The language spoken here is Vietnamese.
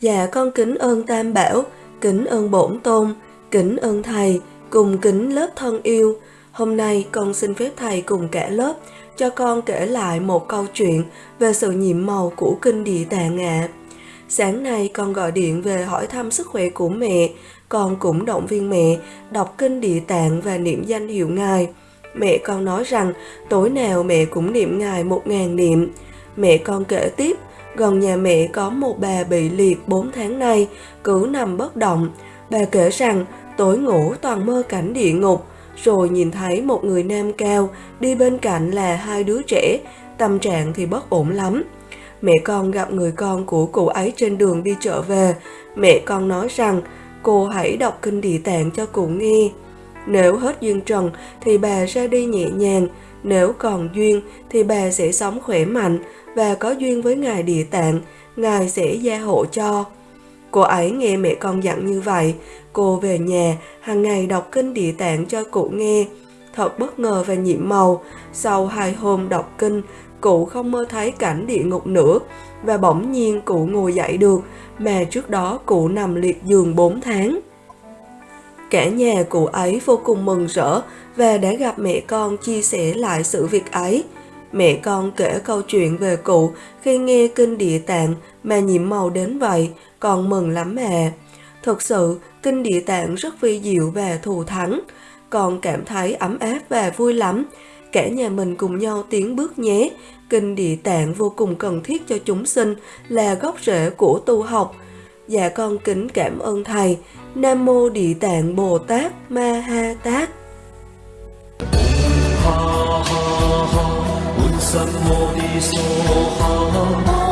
Dạ con kính ơn Tam Bảo, kính ơn Bổn Tôn, kính ơn Thầy, cùng kính lớp thân yêu. Hôm nay con xin phép Thầy cùng cả lớp cho con kể lại một câu chuyện về sự nhiệm màu của Kinh Địa Tạng ạ. Sáng nay con gọi điện về hỏi thăm sức khỏe của mẹ, con cũng động viên mẹ đọc Kinh Địa Tạng và niệm danh hiệu Ngài. Mẹ con nói rằng tối nào mẹ cũng niệm Ngài một ngàn niệm. Mẹ con kể tiếp, gần nhà mẹ có một bà bị liệt 4 tháng nay, cứ nằm bất động. Bà kể rằng tối ngủ toàn mơ cảnh địa ngục, rồi nhìn thấy một người nam cao đi bên cạnh là hai đứa trẻ, tâm trạng thì bất ổn lắm. Mẹ con gặp người con của cụ ấy trên đường đi chợ về, mẹ con nói rằng cô hãy đọc kinh địa tạng cho cụ nghe. Nếu hết duyên trần thì bà ra đi nhẹ nhàng, nếu còn duyên thì bà sẽ sống khỏe mạnh và có duyên với Ngài Địa Tạng, Ngài sẽ gia hộ cho. Cô ấy nghe mẹ con dặn như vậy, cô về nhà hàng ngày đọc kinh Địa Tạng cho cụ nghe. Thật bất ngờ và nhiệm màu, sau hai hôm đọc kinh, cụ không mơ thấy cảnh địa ngục nữa và bỗng nhiên cụ ngồi dậy được mà trước đó cụ nằm liệt giường 4 tháng. Cả nhà cụ ấy vô cùng mừng rỡ và đã gặp mẹ con chia sẻ lại sự việc ấy. Mẹ con kể câu chuyện về cụ khi nghe kinh địa tạng mà nhiễm màu đến vậy, còn mừng lắm mà. Thực sự, kinh địa tạng rất vi diệu và thù thắng. Con cảm thấy ấm áp và vui lắm. Cả nhà mình cùng nhau tiến bước nhé. Kinh địa tạng vô cùng cần thiết cho chúng sinh, là gốc rễ của tu học. Dạ con kính cảm ơn Thầy. Nam Mô Địa Tạng Bồ Tát Ma Ha Tát. ha ha ha.